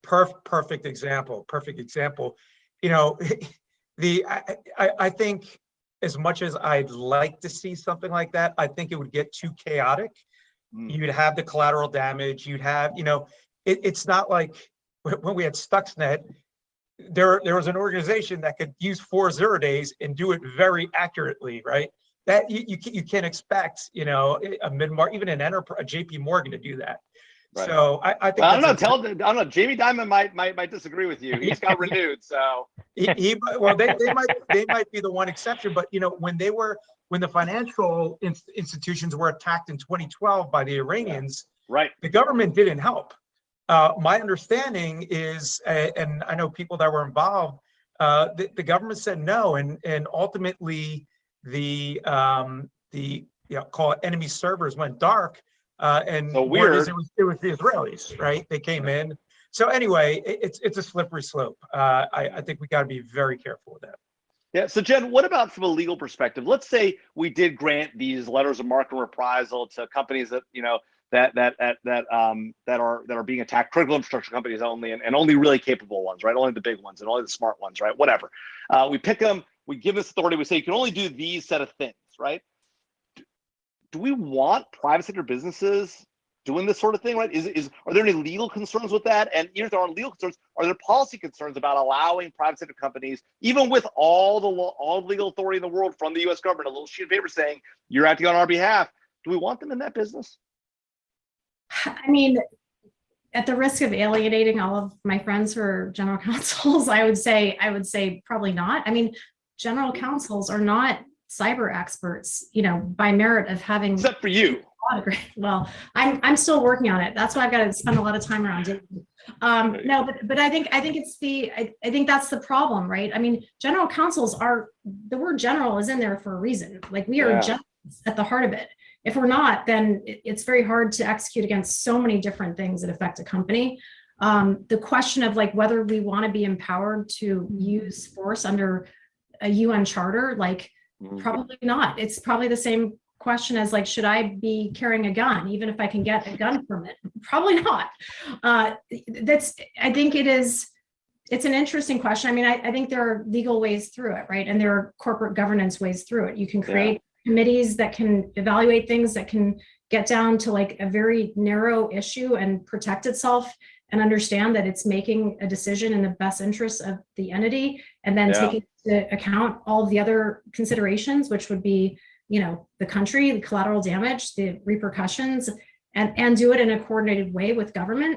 Perf- perfect example, perfect example. You know, the, I, I, I think as much as I'd like to see something like that, I think it would get too chaotic. Mm. You'd have the collateral damage, you'd have, you know, it, it's not like when we had Stuxnet, there, there was an organization that could use four zero days and do it very accurately, right? That you, you can't, you can't expect, you know, eh, a mid-market, even an enterprise, a JP Morgan to do that. Right. So I, I think. Well, I don't know. Tell I don't know. Jamie Dimon might might might disagree with you. He's got renewed, so He, he, well, they, they might, they might be the one exception, but you know, when they were, when the financial ins- institutions were attacked in 2012 by the Iranians, right. the government didn't help. Uh, my understanding is, and I know people that were involved, uh, the, the government said no, and, and ultimately the, um, the, you know, call it enemy servers went dark. Uh, and So weird. It was, it was the Israelis, right? They came in. So anyway, it, it's, it's a slippery slope. Uh, I, I think we got to be very careful with that. Yeah. So Jen, what about from a legal perspective? Let's say we did grant these letters of and reprisal to companies that you know that that that that um that are that are being attacked, critical infrastructure companies only, and, and only really capable ones, right? Only the big ones and only the smart ones, right? Whatever. Uh, we pick them. We give this authority. We say you can only do these set of things, right? Do, do we want private sector businesses doing this sort of thing, right? Is is are there any legal concerns with that? And if there are legal concerns, are there policy concerns about allowing private sector companies, even with all the law, all the legal authority in the world from the U.S. government, a little sheet of paper saying you're acting on our behalf? Do we want them in that business? I mean, at the risk of alienating all of my friends who are general counsels, I would say, I would say probably not. I mean, general counsels are not cyber experts, you know, by merit of having Except for you. Well, I'm, I'm still working on it. That's why I've got to spend a lot of time around it. Um, no, but, but I think, I think it's the, I, I think that's the problem, right? I mean, general counsels are, the word general is in there for a reason. Like we are Yeah. at the heart of it. If we're not, then it's very hard to execute against so many different things that affect a company. Um, the question of like whether we want to be empowered to use force under a UN charter, like Mm. Probably not. It's probably the same question as like, should I be carrying a gun, even if I can get a gun permit? Probably not. Uh, that's, I think it is, it's an interesting question. I mean, I, I think there are legal ways through it, right? And there are corporate governance ways through it. You can create committees that can evaluate things that can get down to like a very narrow issue and protect itself and understand that it's making a decision in the best interest of the entity and then Yeah. taking into account all the other considerations, which would be, you know, the country, the collateral damage, the repercussions, and, and do it in a coordinated way with government.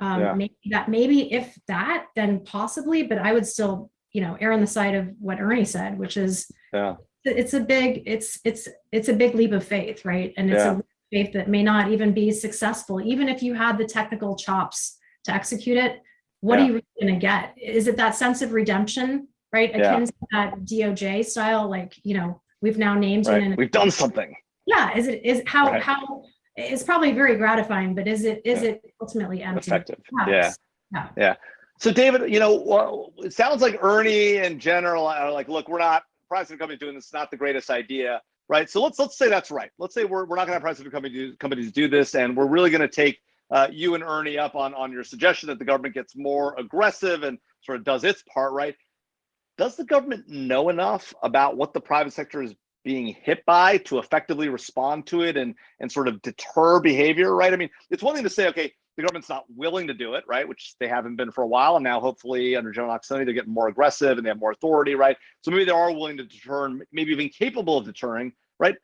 Um, Yeah. maybe that, maybe if that, then possibly, but I would still, you know, err on the side of what Ernie said, which is Yeah. It's a big, it's, it's, it's a big leap of faith, right? And it's Yeah. a leap of faith that may not even be successful, even if you had the technical chops to execute it. What Yeah. are you really gonna get? Is it that sense of redemption, right? Yeah. Akin to that DOJ style, like, you know, we've now named Right. and We've done something. yeah, is it, is how, Right. how, it's probably very gratifying, but is it, is Yeah. it ultimately empty? Effective. Yeah. Perhaps. Yeah. So David, you know, well, it sounds like Ernie and general are like, look, we're not private company doing this. It's not the greatest idea, right? So let's let's say that's right. Let's say we're, we're not going to have private company companies do this, and we're really going to take uh, you and Ernie up on on your suggestion that the government gets more aggressive and sort of does its part, right? Does the government know enough about what the private sector is being hit by to effectively respond to it and and sort of deter behavior, right? I mean, it's one thing to say, okay, the government's not willing to do it, right? Which they haven't been for a while, and now hopefully under General Nakasone, they're getting more aggressive and they have more authority, right? So maybe they are willing to deter, maybe even capable of deterring, right?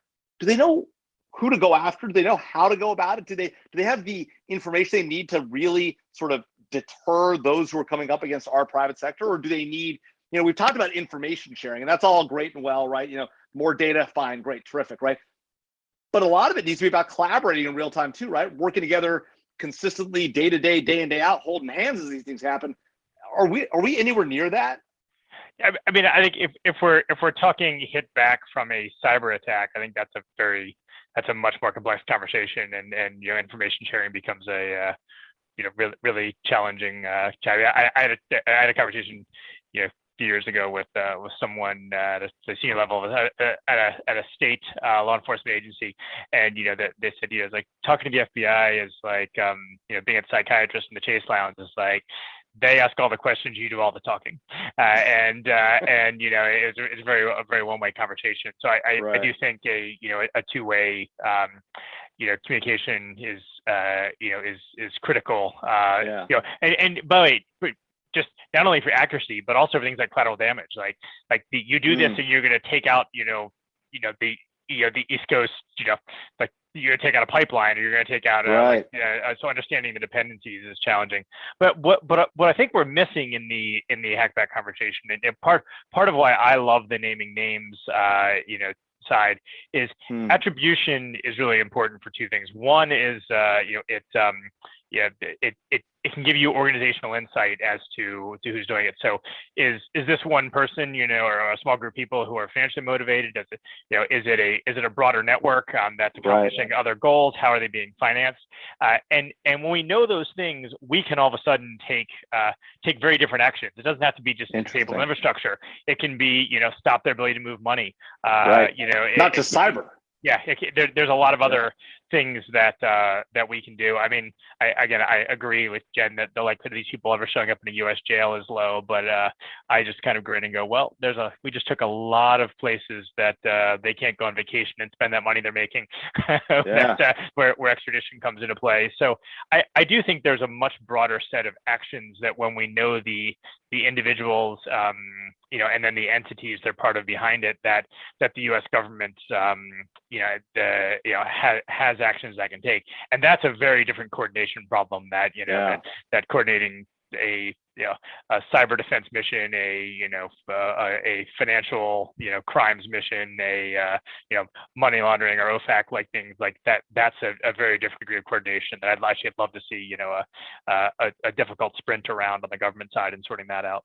Do they know who to go after? Do they know how to go about it? Do they do they have the information they need to really sort of deter those who are coming up against our private sector, or do they need? You know, we've talked about information sharing, and that's all great and well, right? You know, more data, fine, great, terrific, right? But a lot of it needs to be about collaborating in real time too, right? Working together consistently, day to day, day in day out, holding hands as these things happen. Are we are we anywhere near that? I, mean, I think if, if we're if we're talking hit back from a cyber attack, I think that's a very that's a much more complex conversation, and and you know, information sharing becomes a uh, you know really really challenging. Uh. I, I had a I had a conversation, you know, few years ago with uh, with someone at a, the senior level a, at a at a state uh, law enforcement agency, and you know that they said you know like talking to the FBI is like um, you know being a psychiatrist in the Chase Lounge is like they ask all the questions, you do all the talking, uh, and uh, and you know it's, it's very a very one way conversation. So I, I, I do think a you know a two way um, you know communication is uh, you know is is critical. Uh, Yeah. You know, and and by the way, but just not only for accuracy, but also for things like collateral damage. Like like the, you do this Mm. and you're going to take out you know you know the you know the East Coast you know like you're going to take out a pipeline or you're going to take out a, Right. uh, so understanding the dependencies is challenging. But what but what I think we're missing in the in the hackback conversation and, and part part of why I love the naming names uh, you know side is Hmm. attribution is really important for two things. One is uh, you know it um, yeah it, it it can give you organizational insight as to to who's doing it. So is is this one person you know or a small group of people who are financially motivated? Does it you know is it a is it a broader network um, that's Right. accomplishing other goals? How are they being financed? Uh, and and when we know those things, we can all of a sudden take uh, take very different actions. It doesn't have to be just disable infrastructure. It can be you know stop their ability to move money. Uh, Right. You know it- Not just cyber. yeah, it, there, there's a lot of other things that uh, that we can do. I mean, I, again, I agree with Jen that the likelihood of these people ever showing up in a U.S. jail is low. But uh, I just kind of grin and go, well, there's a we just took a lot of places that uh, they can't go on vacation and spend that money they're making, that, uh, where where extradition comes into play. So I, I do think there's a much broader set of actions that when we know the the individuals, um, you know, and then the entities they're part of behind it, that that the U.S. government, um, you know, the, you know, ha- has actions that can take, and that's a very different coordination problem. That you know, Yeah. that, that coordinating a you know a cyber defense mission, a you know uh, a, a financial you know crimes mission, a uh, you know money laundering or OFAC like things like that. That's a, a very different degree of coordination that I'd actually love to see. You know, a, a a difficult sprint around on the government side and sorting that out.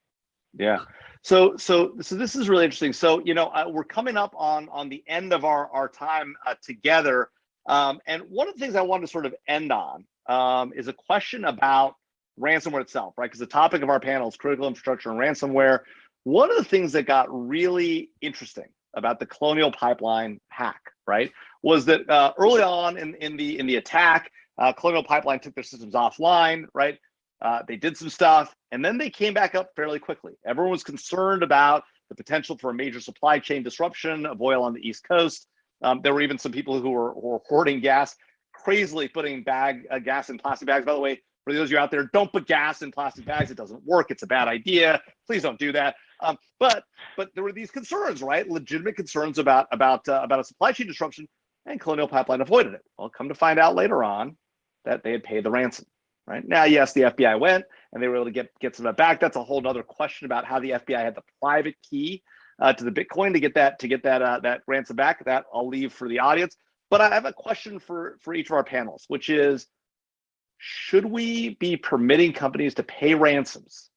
Yeah. So so so this is really interesting. So you know uh, we're coming up on on the end of our our time uh, together, um, and one of the things I wanted to sort of end on um, is a question about ransomware itself, right? Because the topic of our panel is critical infrastructure and ransomware. One of the things that got really interesting about the Colonial Pipeline hack, right, was that uh, early on in in the in the attack, uh, Colonial Pipeline took their systems offline, right? Uh, they did some stuff and then they came back up fairly quickly. Everyone was concerned about the potential for a major supply chain disruption of oil on the East Coast. Um, there were even some people who were, were hoarding gas, crazily putting bag uh, gas in plastic bags. By the way, for those of you out there, don't put gas in plastic bags. It doesn't work. It's a bad idea. Please don't do that. Um, but but there were these concerns, right? Legitimate concerns about about uh, about a supply chain disruption, and Colonial Pipeline avoided it. Well, come to find out later on that they had paid the ransom right now yes the fbi went and they were able to get get some of that back that's a whole other question about how the fbi had the private key uh, to the bitcoin to get that to get that uh, that ransom back that i'll leave for the audience but i have a question for for each of our panels which is should we be permitting companies to pay ransoms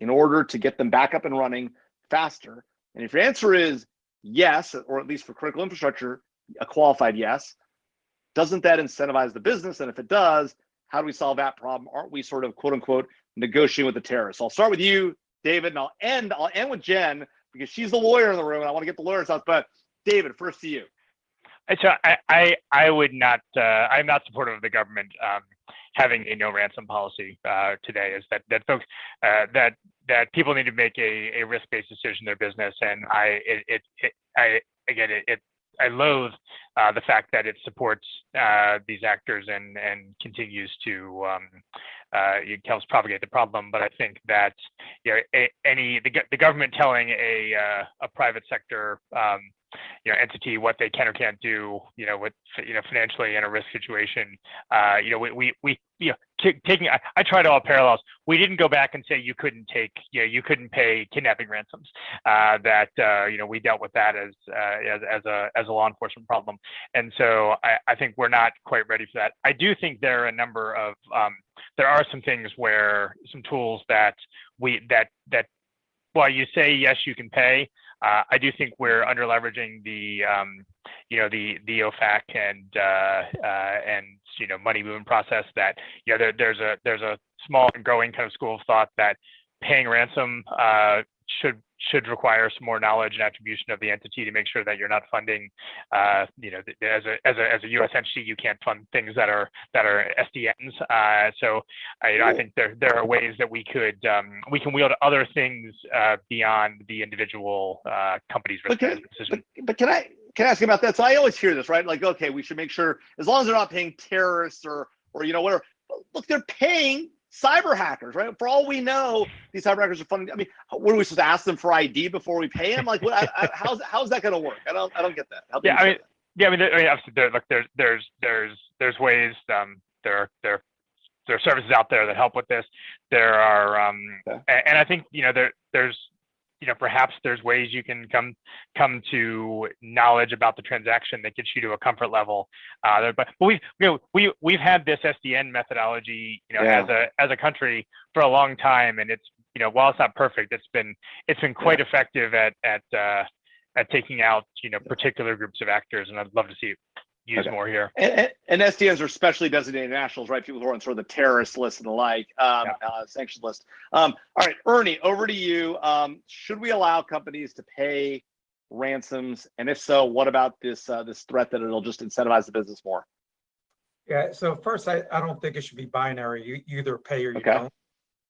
in order to get them back up and running faster and if your answer is yes or at least for critical infrastructure a qualified yes doesn't that incentivize the business and if it does how do we solve that problem? Aren't we sort of quote unquote negotiating with the terrorists? I'll start with you, David, and I'll end. I'll end with Jen because she's the lawyer in the room, and I want to get the lawyer's house. But David, first to you. So I, I, I would not, uh, I'm not supportive of the government um, having a no ransom policy uh, today. Is that that folks uh, that that people need to make a, a risk based decision in their business, and I it, it, it I again it, it I loathe uh, the fact that it supports uh, these actors and and continues to um, uh, helps propagate the problem. But I think that you know a, any the, the government telling a uh, a private sector um, you know entity what they can or can't do you know with you know financially in a risk situation uh you know we we, we you know taking I, I tried all parallels. We didn't go back and say you couldn't take you you couldn't pay kidnapping ransoms uh that uh you know we dealt with that as uh as, as a as a law enforcement problem. And so I, I think we're not quite ready for that. I do think there are a number of um there are some things where some tools that we that that while you say yes you can pay uh, I do think we're under leveraging the, um, you know, the the OFAC and uh, uh, and you know money movement process. That you know there, there's a there's a small and growing kind of school of thought that paying ransom uh, should should require some more knowledge and attribution of the entity to make sure that you're not funding, uh, you know, as a as a as a U.S. entity, you can't fund things that are that are SDNs. Uh, so I, you know, I think there there are ways that we could um, we can wield other things uh, beyond the individual uh, company's risk management decision. But, but can I can I ask you about that? So I always hear this, right? Like, okay, we should make sure as long as they're not paying terrorists or or you know whatever. Look, they're paying cyber hackers, right? For all we know, these cyber hackers are funding. I mean, what are we supposed to ask them for ID before we pay them? Like, what? I, I, how's how's that going to work? I don't I don't get that. Do Yeah, I mean, that? Yeah, I mean, there, I mean, obviously, there, look, there's, there's, there's, there's ways, um, there, there, there are services out there that help with this. There are, um, Okay. a- and I think, you know, there, there's, you know, perhaps there's ways you can come, come to knowledge about the transaction that gets you to a comfort level. Uh, but, but we've, you know, we, we've had this SDN methodology, you know, Yeah. as a, as a country for a long time, and it's, you know, while it's not perfect, it's been, it's been quite effective at, at, uh, at taking out, you know, particular groups of actors, and I'd love to see it used Okay. more here. And, and, and SDNs are specially designated nationals, right? People who are on sort of the terrorist list and the like, um, Yeah. uh, sanction list. Um, all right, Ernie, over to you. Um, should we allow companies to pay ransoms? And if so, what about this uh, this threat that it'll just incentivize the business more? Yeah, so first, I, I don't think it should be binary. You, you either pay or you Okay. don't.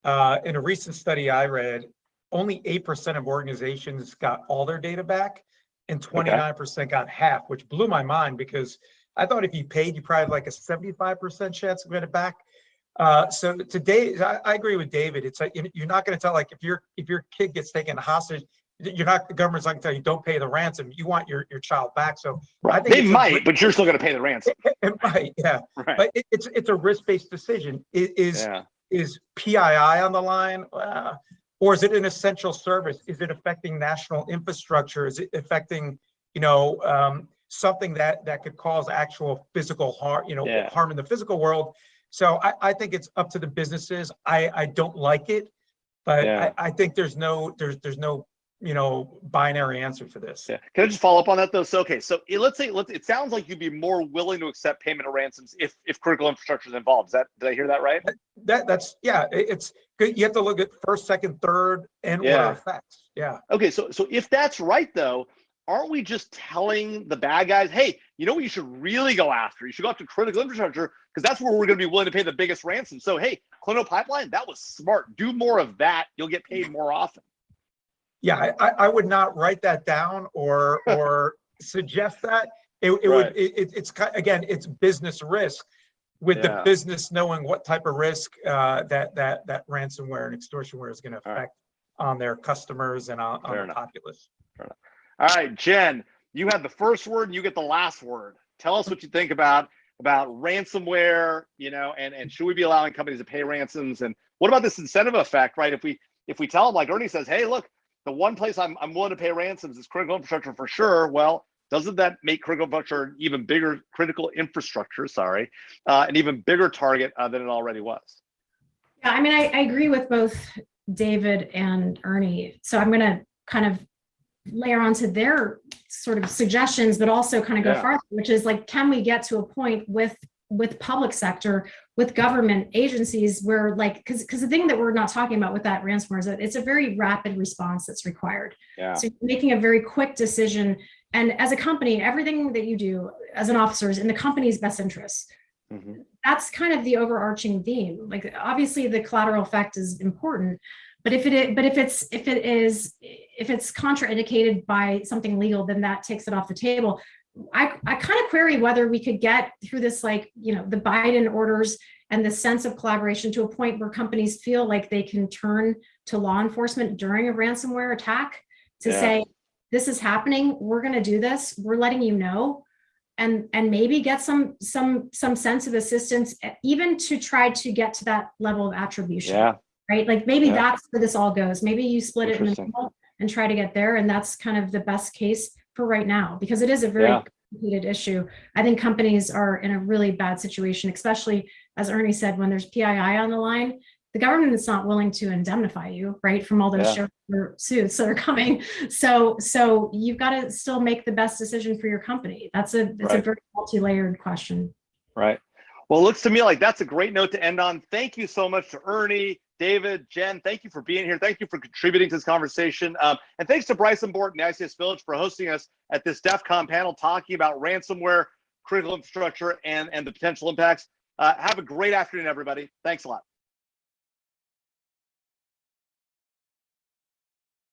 Uh, in a recent study I read, only eight percent of organizations got all their data back and twenty-nine percent got half, which blew my mind because I thought if you paid, you probably have like a seventy-five percent chance of getting it back. Uh, so today, I, I agree with David. It's like, you- you're not gonna tell, like, if your, if your kid gets taken hostage, you're not, the government's not gonna tell you, don't pay the ransom. You want your, your child back. So I think They it's a might, but you're still going to pay the ransom, it might, yeah. right? But it, it's, it's a risk-based decision. I- Is, yeah, is PII on the line? Uh, Or is it an essential service? Is it affecting national infrastructure? Is it affecting, you know, um, something that, that could cause actual physical harm, you know, Yeah. harm in the physical world? So I, I think it's up to the businesses. I, I don't like it, but Yeah. I, I think there's no, there's, there's no, you know, binary answer for this. yeah. Can I just follow up on that though? So okay, so let's say let's. It sounds like you'd be more willing to accept payment of ransoms if if critical infrastructure is involved. Is that did I hear that right? That, that's, yeah, it's. You have to look at first, second, third and order effects. Yeah. Okay, so so if that's right though, aren't we just telling the bad guys, hey, you know what you should really go after? You should go after critical infrastructure because that's where we're going to be willing to pay the biggest ransom. So hey, Colonial Pipeline, that was smart. Do more of that. You'll get paid more often. Yeah, I, I, I would not write that down or, or suggest that. It, it would, Right. it, it- it's, again, it's business risk with the business knowing what type of risk, uh, that, that, that ransomware and extortionware is All right. affect on their customers and on, on the populace. All right, Jen, you had the first word and you get the last word. Tell us what you think about about ransomware, you know, and and should we be allowing companies to pay ransoms? And what about this incentive effect, right? If we if we tell them like Ernie says, hey, look, the one place I'm I'm willing to pay ransoms is critical infrastructure for sure. Well, doesn't that make critical infrastructure an even bigger critical infrastructure? Sorry, uh, an even bigger target uh, than it already was. Yeah, I mean, I, I agree with both David and Ernie. So I'm going to kind of layer onto their sort of suggestions, but also kind of go Yeah. farther, which is like, can we get to a point with with public sector, with government agencies where like, because because the thing that we're not talking about with that ransomware is that it's a very rapid response that's required. Yeah. So you're making a very quick decision. And as a company, everything that you do as an officer is in the company's best interest Mhm. that's kind of the overarching theme. Like obviously the collateral effect is important, but if it but if it's if it is if it's contraindicated by something legal, then that takes it off the table. I I kind of query whether we could get through this like, you know, the Biden orders and the sense of collaboration to a point where companies feel like they can turn to law enforcement during a ransomware attack to Yeah. say this is happening, we're going to do this, we're letting you know and and maybe get some some some sense of assistance even to try to get to that level of attribution Yeah. right like maybe Yeah. that's where this all goes maybe you split it in the middle and try to get there and that's kind of the best case for right now because it is a very Yeah. complicated issue i think companies are in a really bad situation especially as ernie said when there's pii on the line the government is not willing to indemnify you right from all those Yeah. suits that are coming so so you've got to still make the best decision for your company that's a it's a very multi-layered question Right. Well, it looks to me like that's a great note to end on. Thank you so much to Ernie, David, Jen, thank you for being here. Thank you for contributing to this conversation. Um, and thanks to Bryson Bort and the ICS Village for hosting us at this DEF CON panel talking about ransomware, critical infrastructure, and, and the potential impacts. Uh, have a great afternoon, everybody. Thanks a lot.